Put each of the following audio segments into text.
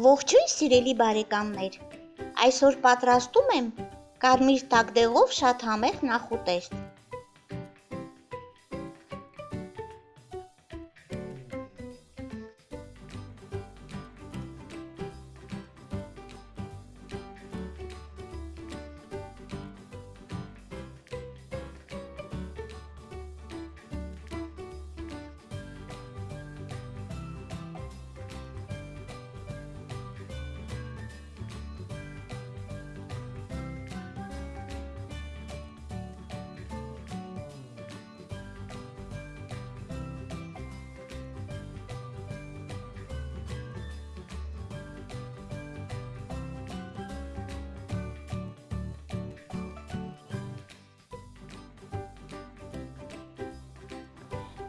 Ողջույն սիրելի բարեկամներ։ Այսօր պատրաստում եմ կարմիր տակդեղով շատ համեղ նախուտեստ։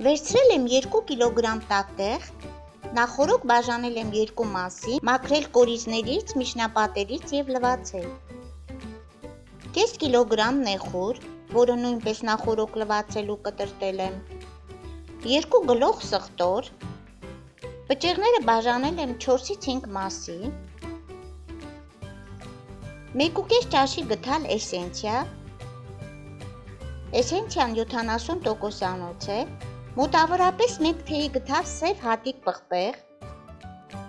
Վերցրել եմ 2 կիլոգրամ տակտեղ, նախորոք բաժանել եմ երկու մասի, մաքրել կորիզներից, միջնապատերից եւ լվացել։ Կես կիլոգրամ նեխուր, որը նույնպես նախորոք լվացել ու կտրտել եմ։ 2 գլուխ սխտոր։ Բջեղները բաժանել եմ 4-ից 5 մասի։ 1.5 ճաշի գթալ էսենցիա։ Էսենցիան 70% անոց է, Մոտավորապես 1 թեյի գթավ սև հատիկ պղպեղ,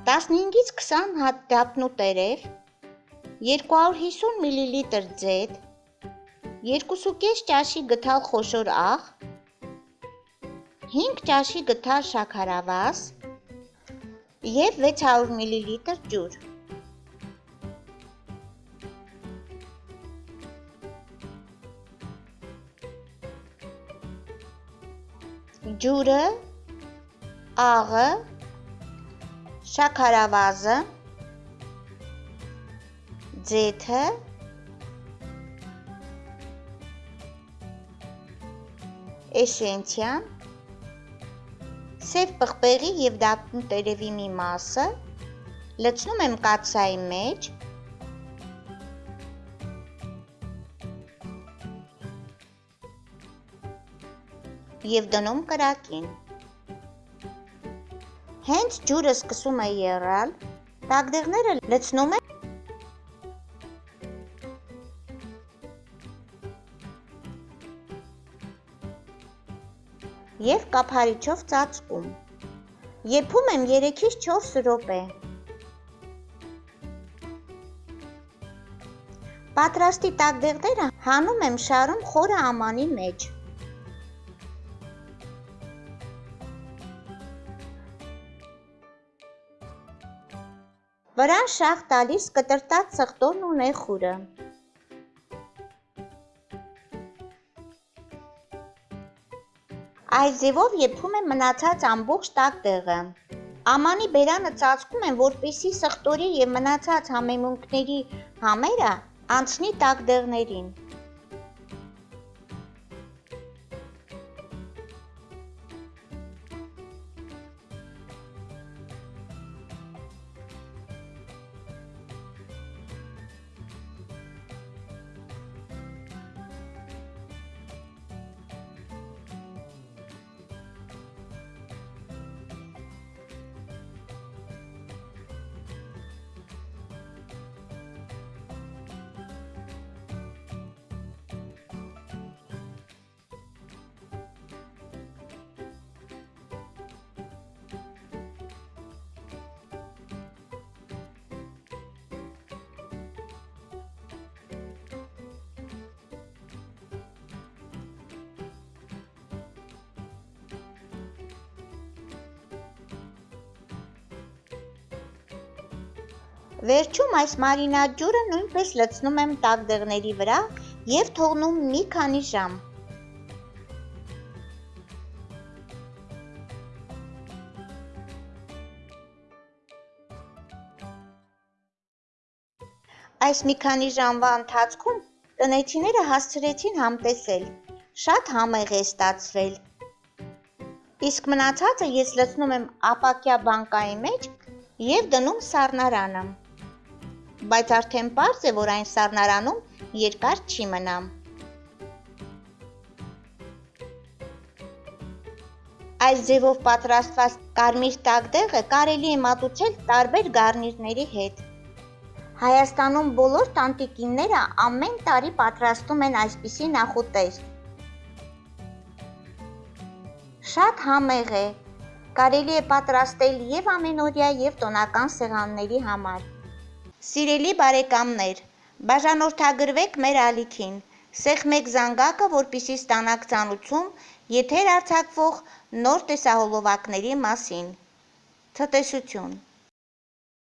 15-ից 20 հատ դափնու տերև, 250 մլ ձետ, 2.5 ճաշի գթալ խոշոր աղ, 5 ճաշի գթալ շաքարավազ և 600 մլ ջուր։ ջուրը, աղը, շաքարավազը, ձեթը, էսենցիան, սև պղպեղի և դափնու տերևի մի մասը, լցնում եմ կաթսայի մեջ, և դնում կրակին։ Հենց ջուրը սկսում է եռալ, տակդեղները լցնում եմ և կափարիչով ծածկում։ Եփում եմ 3-ից 4 րոպե։ Պատրաստի տակդեղները հանում եմ շարում խորը ամանի մեջ։ Վրան շաղ տալիս կտրտած սխտորն ու նեխուրը։ Այս ձևով եփում եմ մնացած ամբողջ տակտեղը։ Ամանի բերանը ծածկում եմ, որպեսզի սխտորի և մնացած համեմունքների համերը անցնի տակդեղներին։ Վերջում այս մարինատ ջուրը նույնպես լցնում եմ տակդեղների վրա և թողնում մի քանի ժամ։ Այս մի քանի ժամվա ընթացքում տնեցիները հասցրեցին համտեսել, շատ համեղ է ստացվել։ Իսկ մնացածը ես լցնում եմ ապակյա բանկայի մեջ և դնում սառնարանը բայց արդեն պարզ է, որ այն սառնարանում երկար չի մնա։ Այս ձևով պատրաստված կարմիր տակդեղը կարելի է մատուցել տարբեր գարնիրների հետ։ Հայաստանում բոլոր տանտիկինները ամեն տարի պատրաստում են այսպիսի նախուտեստ։ Շատ համեղ է, կարելի է պատրաստել և ամենօրյա և տոնական սեղանների համար։ Սիրելի բարեկամներ, բաժանորդագրվեք մեր ալիքին, սեղմեք զանգակը, որպեսզի ստանաք ծանուցում եթեր արձակվող նոր տեսահոլովակների մասին։ Ցտեսություն։